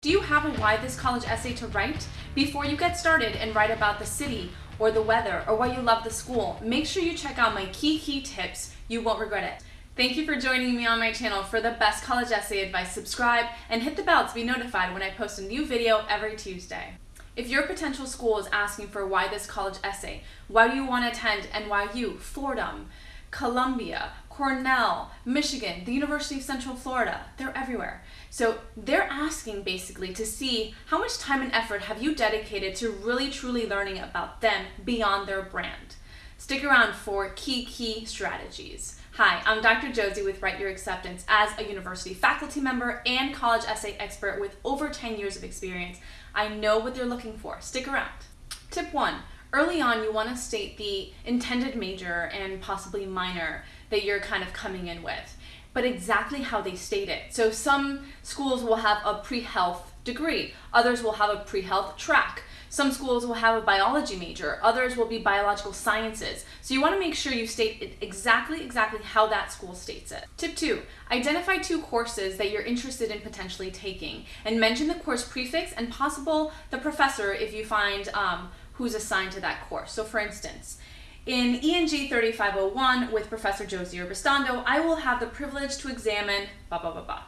Do you have a why this college essay to write? Before you get started and write about the city or the weather or why you love the school, make sure you check out my key key tips. You won't regret it. Thank you for joining me on my channel for the best college essay advice. Subscribe and hit the bell to be notified when I post a new video every Tuesday. If your potential school is asking for why this college essay, why do you want to attend NYU, Fordham, Columbia, Cornell, Michigan, the University of Central Florida, they're everywhere. So they're asking basically to see how much time and effort have you dedicated to really truly learning about them beyond their brand. Stick around for key, key strategies. Hi, I'm Dr. Josie with Write Your Acceptance as a university faculty member and college essay expert with over 10 years of experience. I know what they're looking for. Stick around. Tip one, early on you want to state the intended major and possibly minor that you're kind of coming in with but exactly how they state it. So some schools will have a pre-health degree, others will have a pre-health track. Some schools will have a biology major, others will be biological sciences. So you want to make sure you state exactly, exactly how that school states it. Tip two, identify two courses that you're interested in potentially taking and mention the course prefix and possible the professor if you find um, who's assigned to that course. So for instance, in ENG 3501 with Professor Josie Urbistondo, I will have the privilege to examine blah, blah, blah, blah.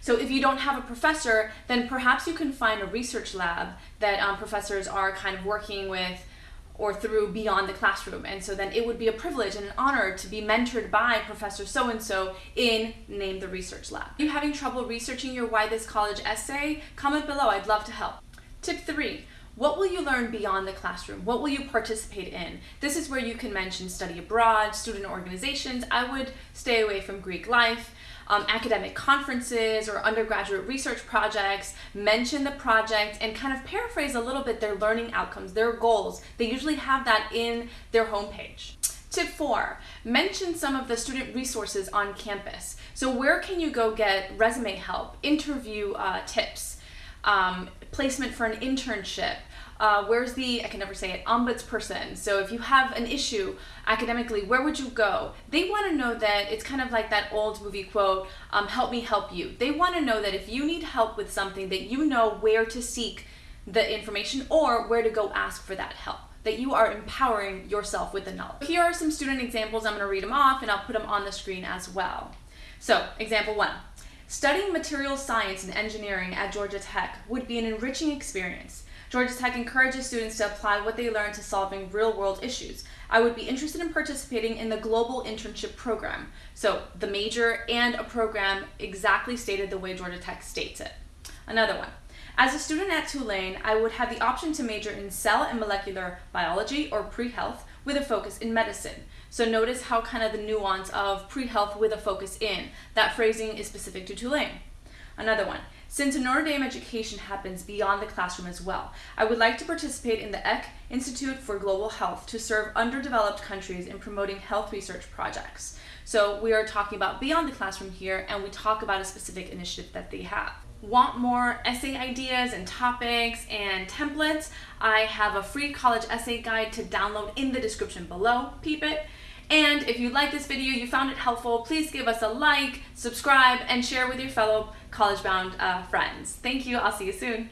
So if you don't have a professor, then perhaps you can find a research lab that um, professors are kind of working with or through beyond the classroom. And so then it would be a privilege and an honor to be mentored by Professor so-and-so in Name the Research Lab. Are you having trouble researching your Why This College essay? Comment below, I'd love to help. Tip three, what will you learn beyond the classroom? What will you participate in? This is where you can mention study abroad, student organizations. I would stay away from Greek life, um, academic conferences or undergraduate research projects, mention the project and kind of paraphrase a little bit their learning outcomes, their goals. They usually have that in their homepage. Tip four, mention some of the student resources on campus. So where can you go get resume help, interview uh, tips, um, placement for an internship, uh, where's the, I can never say it, ombudsperson. So if you have an issue academically, where would you go? They want to know that it's kind of like that old movie quote, um, help me help you. They want to know that if you need help with something that you know where to seek the information or where to go ask for that help that you are empowering yourself with the knowledge. Here are some student examples. I'm going to read them off and I'll put them on the screen as well. So, example one. Studying material science and engineering at Georgia Tech would be an enriching experience. Georgia Tech encourages students to apply what they learn to solving real-world issues. I would be interested in participating in the Global Internship Program. So the major and a program exactly stated the way Georgia Tech states it. Another one. As a student at Tulane, I would have the option to major in cell and molecular biology or pre-health with a focus in medicine. So notice how kind of the nuance of pre-health with a focus in. That phrasing is specific to Tulane. Another one. Since Notre Dame education happens beyond the classroom as well, I would like to participate in the ECK Institute for Global Health to serve underdeveloped countries in promoting health research projects. So we are talking about beyond the classroom here and we talk about a specific initiative that they have. Want more essay ideas and topics and templates? I have a free college essay guide to download in the description below. Peep it. And if you like this video, you found it helpful, please give us a like, subscribe, and share with your fellow college-bound uh, friends. Thank you. I'll see you soon.